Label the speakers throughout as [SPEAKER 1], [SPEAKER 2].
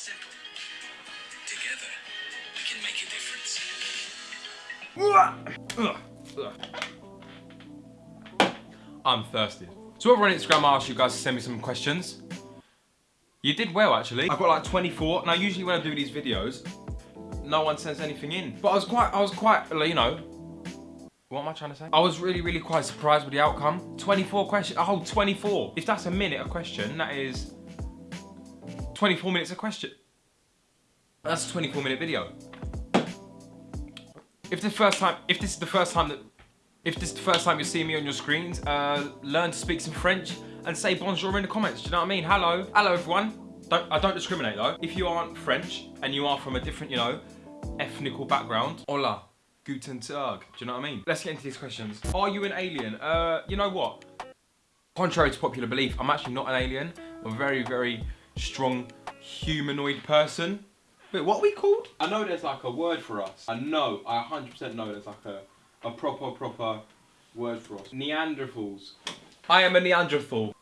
[SPEAKER 1] Simple. Together, we can make a difference.
[SPEAKER 2] I'm thirsty. So over on Instagram, I asked you guys to send me some questions. You did well, actually. I've got like 24. Now, usually when I do these videos, no one sends anything in. But I was quite, I was quite, you know, what am I trying to say? I was really, really quite surprised with the outcome. 24 questions, whole 24. If that's a minute a question, that is 24 minutes a question. That's a 24 minute video. If the first time, if this is the first time that, if this is the first time you're seeing me on your screens, uh, learn to speak some French and say bonjour in the comments. Do you know what I mean? Hello, hello everyone. Don't, I don't discriminate though. If you aren't French and you are from a different, you know, ethnical background, hola, guten tag. Do you know what I mean? Let's get into these questions. Are you an alien? Uh, you know what? Contrary to popular belief, I'm actually not an alien. I'm very, very strong humanoid person. Wait, what are we called? I know there's like a word for us. I know, I 100% know there's like a, a proper, proper word for us. Neanderthals. I am a Neanderthal.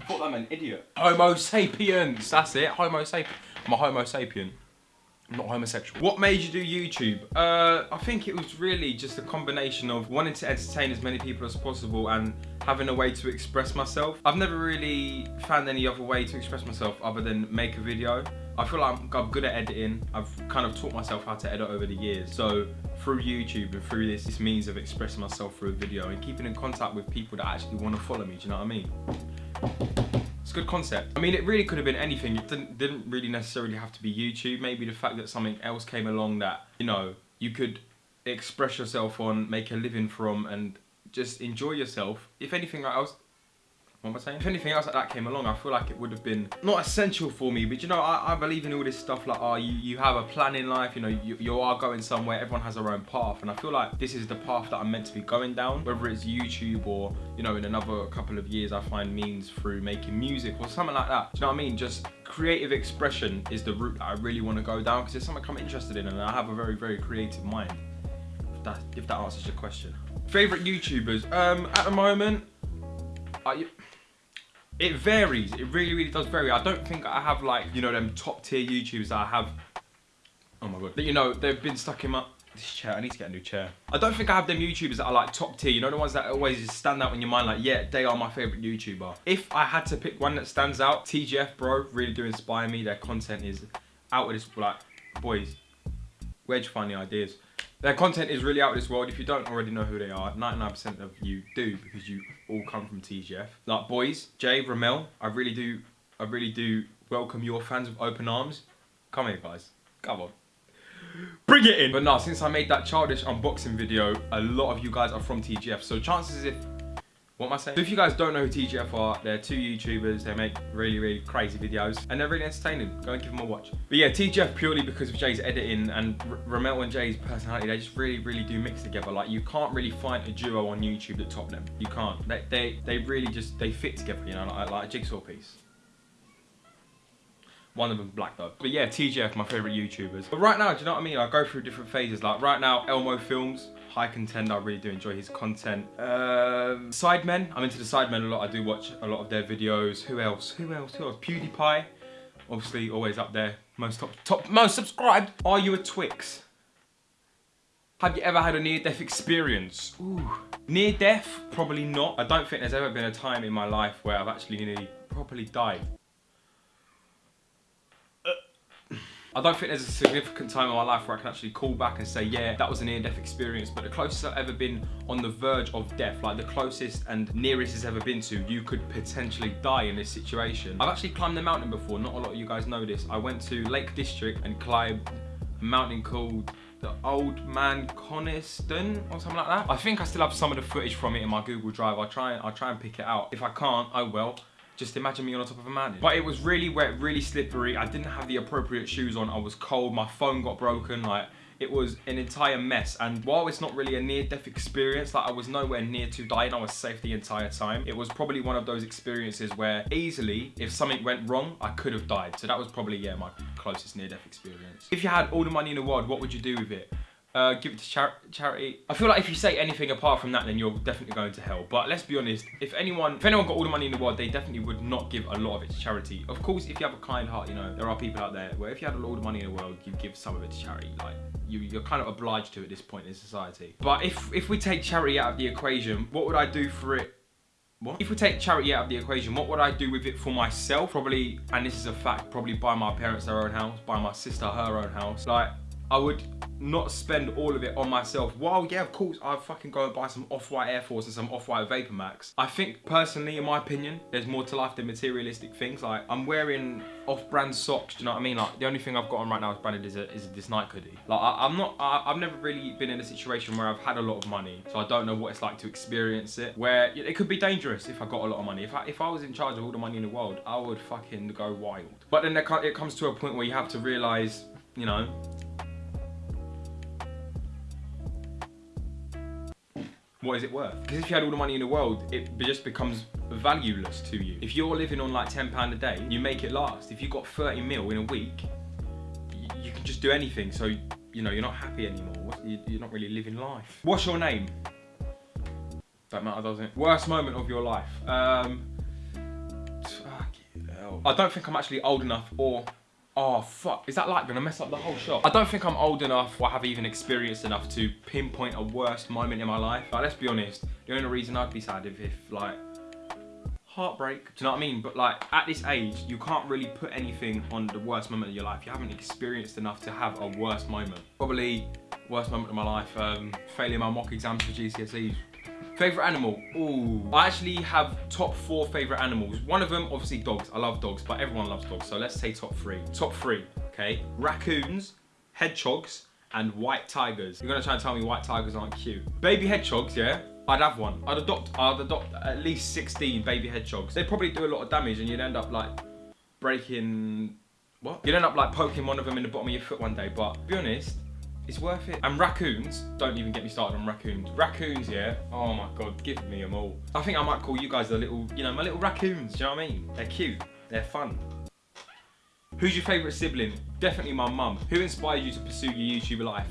[SPEAKER 2] I thought that meant idiot. Homo sapiens, that's it, Homo sapien. I'm a Homo sapien. Not homosexual. What made you do YouTube? Uh, I think it was really just a combination of wanting to entertain as many people as possible and having a way to express myself. I've never really found any other way to express myself other than make a video. I feel like I'm, I'm, good at editing. I've kind of taught myself how to edit over the years. So through YouTube and through this, this means of expressing myself through a video and keeping in contact with people that actually want to follow me, do you know what I mean? It's a good concept. I mean, it really could have been anything. It didn't, didn't really necessarily have to be YouTube. Maybe the fact that something else came along that, you know, you could express yourself on, make a living from, and just enjoy yourself. If anything else, what am I saying? If anything else like that came along, I feel like it would have been not essential for me, but you know, I, I believe in all this stuff like, oh, you, you have a plan in life, you know, you, you are going somewhere, everyone has their own path, and I feel like this is the path that I'm meant to be going down, whether it's YouTube or, you know, in another couple of years, I find means through making music or something like that. Do you know what I mean? Just creative expression is the route that I really want to go down because it's something I'm interested in and I have a very, very creative mind. If that, if that answers your question. Favorite YouTubers? Um, at the moment, Uh, I, it varies. It really, really does vary. I don't think I have like, you know, them top tier YouTubers that I have. Oh my God. That, you know, they've been stuck in my, this chair, I need to get a new chair. I don't think I have them YouTubers that are like top tier, you know the ones that always stand out in your mind like, yeah, they are my favourite YouTuber. If I had to pick one that stands out, TGF bro, really do inspire me. Their content is out of this, like, boys, where'd you find the ideas? Their content is really out of this world. If you don't already know who they are, 99% of you do because you all come from TGF. Like boys, Jay, Romell, I really do, I really do welcome your fans with open arms. Come here, guys. Come on. Bring it in. But now, since I made that childish unboxing video, a lot of you guys are from TGF. So chances if what am I saying? So if you guys don't know who TGF are, they're two YouTubers. They make really, really crazy videos and they're really entertaining. Go and give them a watch. But yeah, TGF purely because of Jay's editing and R Romell and Jay's personality, they just really, really do mix together. Like you can't really find a duo on YouTube that top them. You can't. They, they, they really just, they fit together, you know, like, like a jigsaw piece. One of them black though. But yeah, TGF, my favourite YouTubers. But right now, do you know what I mean? I go through different phases. Like right now, Elmo Films, high contender. I really do enjoy his content. Um, Sidemen, I'm into the Sidemen a lot. I do watch a lot of their videos. Who else? Who else? Who else? PewDiePie, obviously always up there. Most top, top, most subscribed. Are you a Twix? Have you ever had a near-death experience? Ooh. Near death? Probably not. I don't think there's ever been a time in my life where I've actually nearly properly died. I don't think there's a significant time in my life where I can actually call back and say, yeah, that was a near-death experience. But the closest I've ever been on the verge of death, like the closest and nearest it's ever been to, you could potentially die in this situation. I've actually climbed the mountain before. Not a lot of you guys know this. I went to Lake District and climbed a mountain called the Old Man Coniston or something like that. I think I still have some of the footage from it in my Google Drive. I'll try, I'll try and pick it out. If I can't, I will. Just imagine me on top of a mountain. But it was really wet, really slippery. I didn't have the appropriate shoes on. I was cold. My phone got broken. Like, it was an entire mess. And while it's not really a near-death experience, like I was nowhere near to dying, I was safe the entire time. It was probably one of those experiences where easily, if something went wrong, I could have died. So that was probably, yeah, my closest near-death experience. If you had all the money in the world, what would you do with it? Uh, give it to char charity. I feel like if you say anything apart from that, then you're definitely going to hell. But let's be honest, if anyone, if anyone got all the money in the world, they definitely would not give a lot of it to charity. Of course, if you have a kind heart, you know, there are people out there where if you had all the money in the world, you give some of it to charity. Like, you, you're kind of obliged to at this point in society. But if, if we take charity out of the equation, what would I do for it what? If we take charity out of the equation, what would I do with it for myself? Probably, and this is a fact, probably buy my parents their own house, buy my sister her own house. Like, I would not spend all of it on myself. While, yeah, of course, I'd fucking go and buy some Off-White Air Force and some Off-White Vapor Max. I think, personally, in my opinion, there's more to life than materialistic things. Like, I'm wearing off-brand socks, do you know what I mean? Like, the only thing I've got on right now is branded is, a, is this Nike hoodie. Like, I, am not, I, have never really been in a situation where I've had a lot of money, so I don't know what it's like to experience it, where it could be dangerous if I got a lot of money. If I, if I was in charge of all the money in the world, I would fucking go wild. But then it comes to a point where you have to realize, you know, what is it worth? Because if you had all the money in the world, it just becomes valueless to you. If you're living on like £10 a day, you make it last. If you got 30 mil in a week, you can just do anything. So, you know, you're not happy anymore. You're not really living life. What's your name? Don't matter, does it? Worst moment of your life? Um, I don't think I'm actually old enough or Oh fuck, is that like gonna mess up the whole shot? I don't think I'm old enough or have even experienced enough to pinpoint a worst moment in my life. Like, let's be honest, the only reason I'd be sad if, if like, heartbreak, do you know what I mean? But like, at this age, you can't really put anything on the worst moment of your life. You haven't experienced enough to have a worst moment. Probably worst moment of my life, um, failing my mock exams for GCSEs. Favorite animal? Ooh. I actually have top four favorite animals. One of them, obviously dogs. I love dogs, but everyone loves dogs. So let's say top three. Top three, okay? Raccoons, hedgehogs, and white tigers. You're gonna try and tell me white tigers aren't cute. Baby hedgehogs, yeah? I'd have one. I'd adopt, I'd adopt at least 16 baby hedgehogs. They'd probably do a lot of damage and you'd end up like breaking, what? You'd end up like poking one of them in the bottom of your foot one day, but be honest, it's worth it. And raccoons, don't even get me started on raccoons. Raccoons, yeah, oh my God, give me them all. I think I might call you guys the little, you know, my little raccoons, do you know what I mean? They're cute, they're fun. Who's your favourite sibling? Definitely my mum. Who inspired you to pursue your YouTube life?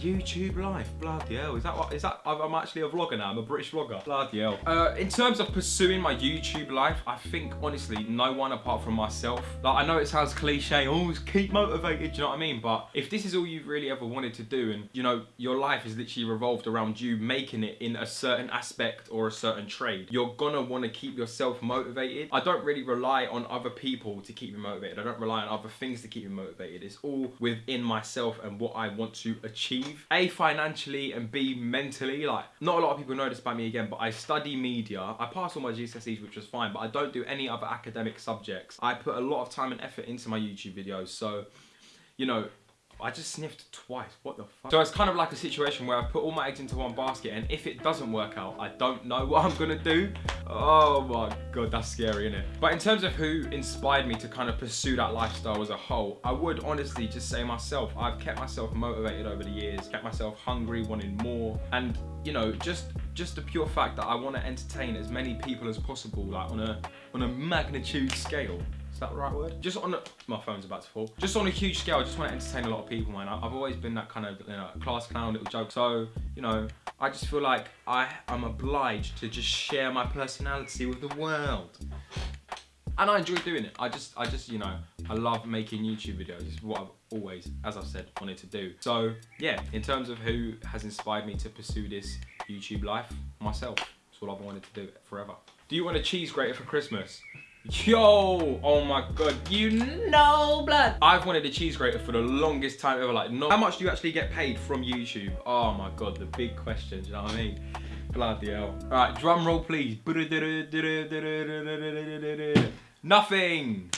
[SPEAKER 2] YouTube life, bloody hell. Is that what, is that, I'm actually a vlogger now, I'm a British vlogger. Bloody hell. Uh, in terms of pursuing my YouTube life, I think, honestly, no one apart from myself. Like, I know it sounds cliche, always keep motivated, you know what I mean? But if this is all you've really ever wanted to do and, you know, your life is literally revolved around you making it in a certain aspect or a certain trade, you're gonna wanna keep yourself motivated. I don't really rely on other people to keep me motivated. I don't rely on other things to keep me motivated. It's all within myself and what I want to achieve A, financially and B, mentally. Like, not a lot of people know this about me again, but I study media. I passed all my GCSEs, which was fine, but I don't do any other academic subjects. I put a lot of time and effort into my YouTube videos. So, you know, I just sniffed twice. What the fuck? So it's kind of like a situation where I put all my eggs into one basket and if it doesn't work out, I don't know what I'm gonna do. Oh my God, that's scary, isn't it? But in terms of who inspired me to kind of pursue that lifestyle as a whole, I would honestly just say myself. I've kept myself motivated over the years, kept myself hungry, wanting more. And you know, just just the pure fact that I want to entertain as many people as possible, like on a on a magnitude scale that the right word? Just on a, my phone's about to fall. Just on a huge scale, I just want to entertain a lot of people, man. I've always been that kind of you know, class clown, little joke. So, you know, I just feel like I am obliged to just share my personality with the world. And I enjoy doing it. I just, I just, you know, I love making YouTube videos. It's what I've always, as I've said, wanted to do. So, yeah, in terms of who has inspired me to pursue this YouTube life, myself. That's what I've wanted to do forever. Do you want a cheese grater for Christmas? Yo, oh my god, you know blood. I've wanted a cheese grater for the longest time ever. Like, how much do you actually get paid from YouTube? Oh my god, the big question, you know what I mean? Bloody hell. All right, drum roll please. Nothing.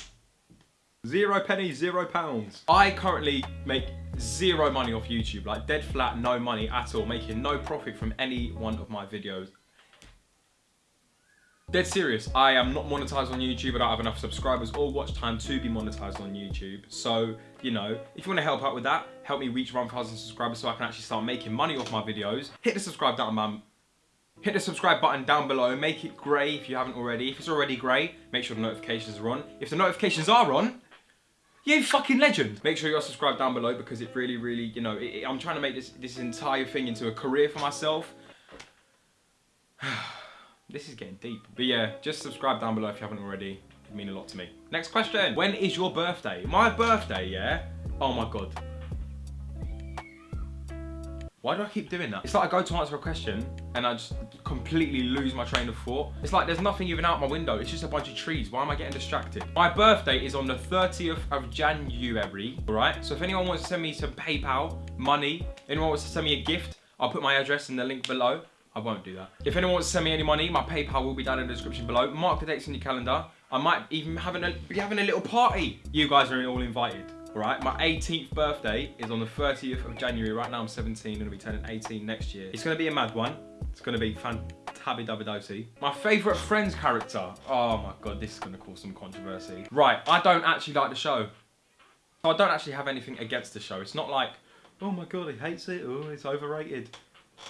[SPEAKER 2] Zero pennies, zero pounds. I currently make zero money off YouTube, like dead flat, no money at all, making no profit from any one of my videos Dead serious, I am not monetized on YouTube. I don't have enough subscribers or watch time to be monetized on YouTube. So, you know, if you want to help out with that, help me reach 1,000 subscribers so I can actually start making money off my videos. Hit the subscribe button, man. Hit the subscribe button down below. Make it grey if you haven't already. If it's already grey, make sure the notifications are on. If the notifications are on, You fucking legend. Make sure you're subscribed down below because it really, really, you know, it, it, I'm trying to make this, this entire thing into a career for myself. this is getting deep. But yeah, just subscribe down below if you haven't already. It'd mean a lot to me. Next question. When is your birthday? My birthday, yeah? Oh my God. Why do I keep doing that? It's like I go to answer a question and I just completely lose my train of thought. It's like there's nothing even out my window. It's just a bunch of trees. Why am I getting distracted? My birthday is on the 30th of January, all right? So if anyone wants to send me some PayPal, money, anyone wants to send me a gift, I'll put my address in the link below. I won't do that. If anyone wants to send me any money, my PayPal will be down in the description below. Mark the dates in your calendar. I might even having a, be having a little party. You guys are all invited. All right, my 18th birthday is on the 30th of January. Right now I'm 17, gonna be turning 18 next year. It's gonna be a mad one. It's gonna be fantabby My favorite Friends character. Oh my God, this is gonna cause some controversy. Right, I don't actually like the show. I don't actually have anything against the show. It's not like, oh my God, he hates it, oh, it's overrated.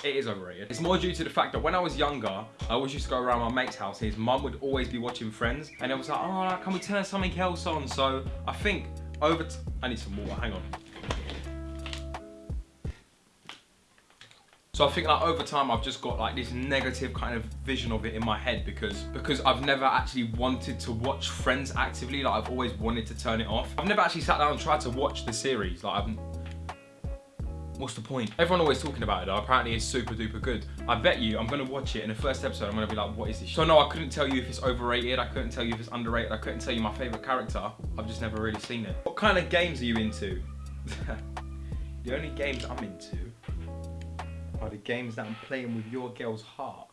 [SPEAKER 2] It is overrated. It's more due to the fact that when I was younger, I always used to go around my mate's house. His mum would always be watching Friends, and it was like, oh, can we turn something else on? So I think over. I need some water. Hang on. So I think like over time I've just got like this negative kind of vision of it in my head because because I've never actually wanted to watch Friends actively. Like I've always wanted to turn it off. I've never actually sat down and tried to watch the series. Like I've What's the point? Everyone always talking about it though. Apparently it's super duper good. I bet you I'm gonna watch it in the first episode. I'm gonna be like, what is this? So no, I couldn't tell you if it's overrated. I couldn't tell you if it's underrated. I couldn't tell you my favorite character. I've just never really seen it. What kind of games are you into? the only games I'm into are the games that I'm playing with your girl's heart.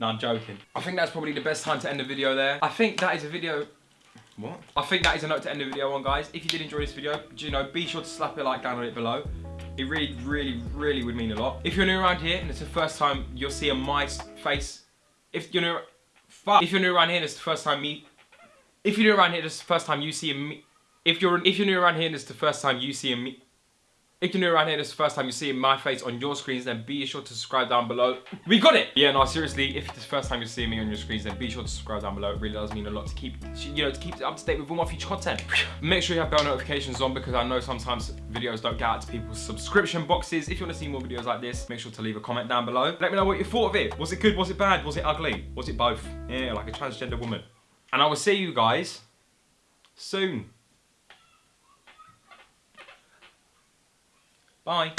[SPEAKER 2] No, I'm joking. I think that's probably the best time to end the video there. I think that is a video what? I think that is a note to end the video on, guys. If you did enjoy this video, do you know, be sure to slap a like down on it below. It really, really, really would mean a lot. If you're new around here and it's the first time you'll see a my face, if you're new, fuck. If you're new around here and it's the first time me, if you're new around here, it's the first time you see a me. If you're if you're new around here and it's the first time you see a me. If you're new around here, this is the first time you're seeing my face on your screens, then be sure to subscribe down below. We got it! Yeah, no, seriously, if it's the first time you're seeing me on your screens, then be sure to subscribe down below. It really does mean a lot to keep, you know, to keep up to date with all my future content. Make sure you have bell notifications on because I know sometimes videos don't get out to people's subscription boxes. If you want to see more videos like this, make sure to leave a comment down below. Let me know what you thought of it. Was it good? Was it bad? Was it ugly? Was it both? Yeah, like a transgender woman. And I will see you guys soon. Bye.